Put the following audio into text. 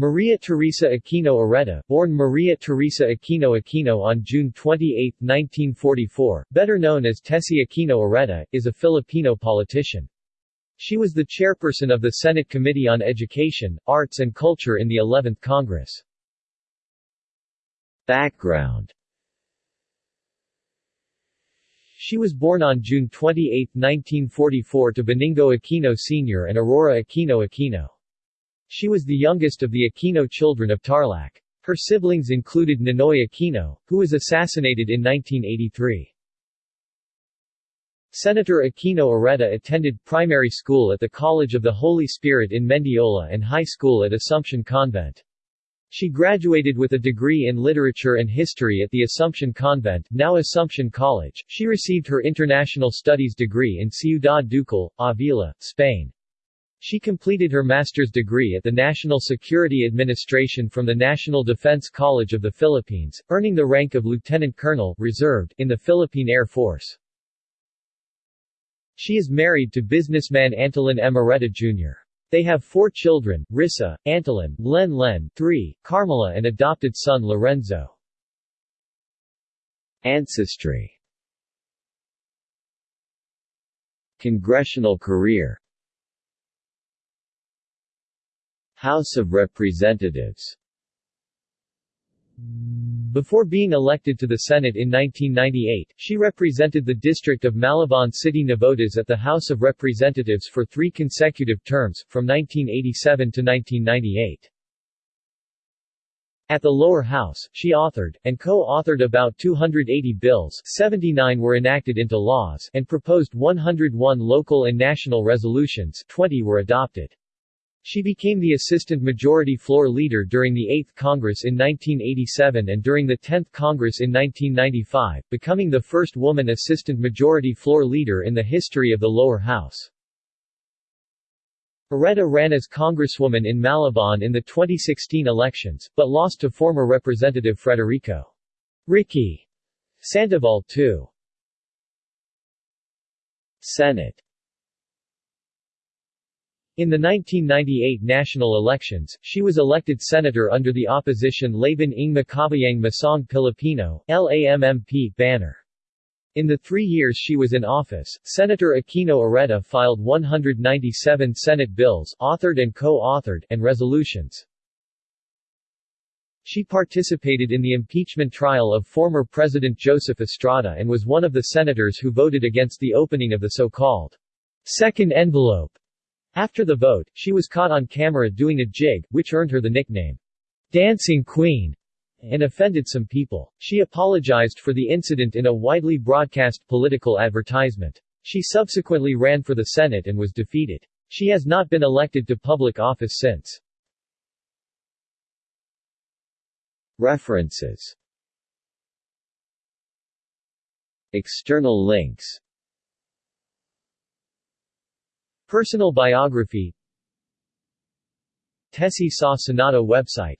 Maria Teresa Aquino Oreta, born Maria Teresa Aquino Aquino on June 28, 1944, better known as Tessie Aquino Oreta, is a Filipino politician. She was the chairperson of the Senate Committee on Education, Arts and Culture in the 11th Congress. Background She was born on June 28, 1944 to Benigno Aquino Sr. and Aurora Aquino Aquino. She was the youngest of the Aquino children of Tarlac. Her siblings included Ninoy Aquino, who was assassinated in 1983. Senator Aquino Oreta attended primary school at the College of the Holy Spirit in Mendiola and high school at Assumption Convent. She graduated with a degree in literature and history at the Assumption Convent, now Assumption College. She received her international studies degree in Ciudad Ducal, Avila, Spain. She completed her master's degree at the National Security Administration from the National Defense College of the Philippines, earning the rank of lieutenant colonel reserved in the Philippine Air Force. She is married to businessman Antolin M. Oreta Jr. They have four children, Rissa, Antolin, Len Len 3, Carmela and adopted son Lorenzo. Ancestry Congressional career House of Representatives before being elected to the Senate in 1998, she represented the district of Malabon City Navotas at the House of Representatives for three consecutive terms, from 1987 to 1998. At the lower house, she authored, and co-authored about 280 bills 79 were enacted into laws and proposed 101 local and national resolutions 20 were adopted. She became the Assistant Majority Floor Leader during the 8th Congress in 1987 and during the 10th Congress in 1995, becoming the first woman Assistant Majority Floor Leader in the history of the lower house. Oreta ran as Congresswoman in Malabon in the 2016 elections, but lost to former Representative Federico Ricky Sandoval II. Senate in the 1998 national elections, she was elected senator under the opposition Laban ng Makabayang Masang Pilipino LAMMP banner. In the three years she was in office, Senator Aquino Oreta filed 197 Senate bills authored and co-authored and resolutions. She participated in the impeachment trial of former President Joseph Estrada and was one of the senators who voted against the opening of the so-called second envelope after the vote, she was caught on camera doing a jig, which earned her the nickname, Dancing Queen, and offended some people. She apologized for the incident in a widely broadcast political advertisement. She subsequently ran for the Senate and was defeated. She has not been elected to public office since. References External links Personal biography. Tessie Sa Senado website